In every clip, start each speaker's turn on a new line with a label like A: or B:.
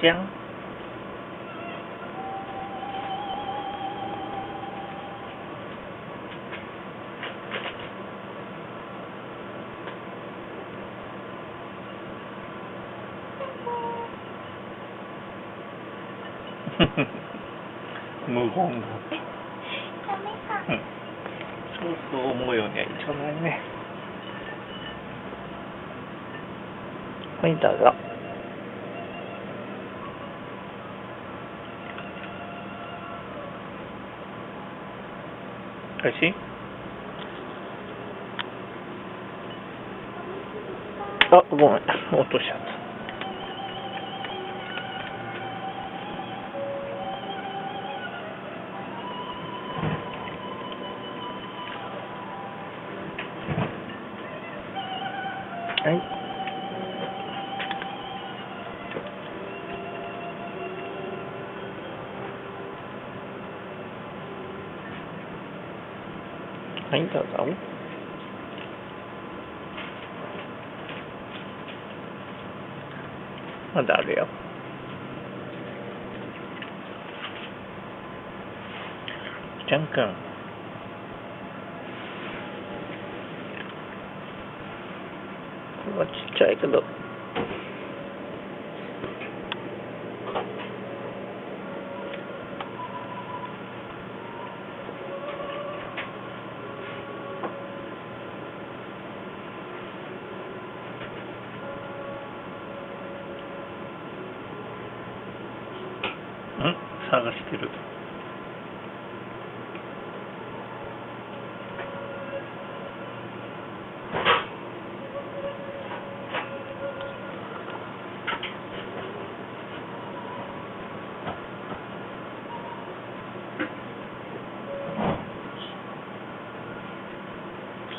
A: じゃん。無言だ。
B: ダメか。
A: うん。そうそう思うようにはいかないね。はい、どうぞ。おいしいあ、ごめん。落としちゃった。はい。はい、どうぞ。まだあるよ。じゃんくん。これはちっちゃいけど。ん探してる。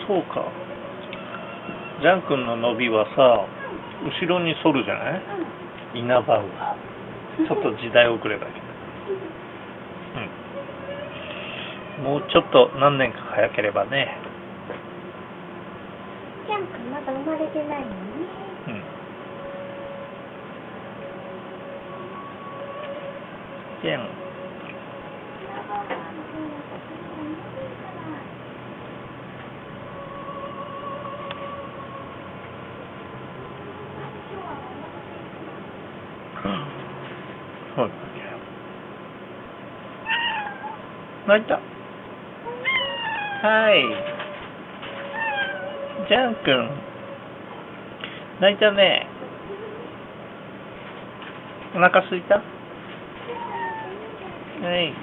A: そうか。ジャン君の伸びはさ、後ろに反るじゃない？イナバウアー。ちょっと時代遅れだけど。うん。もうちょっと何年か早ければね。
B: ジャン君まだ生まれてないのね。
A: うん。じゃん。そうだね。泣いた？はい。ジャン君。泣いたね。お腹すいた？はい。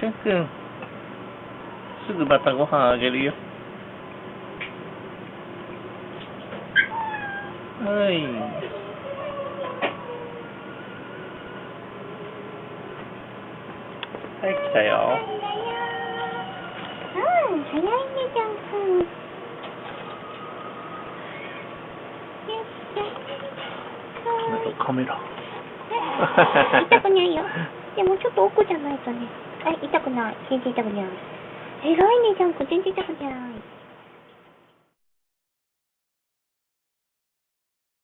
A: ジャン君。すぐまたご飯あげるよ。はい。はい、来たよ。
B: うん、早いね、ジャン君。よっしゃ。
A: カメラ。
B: 痛くないよ。でもちょっと奥じゃないとね。はい、痛くない。全然痛くない。偉いね、ジャン君。全然痛くない。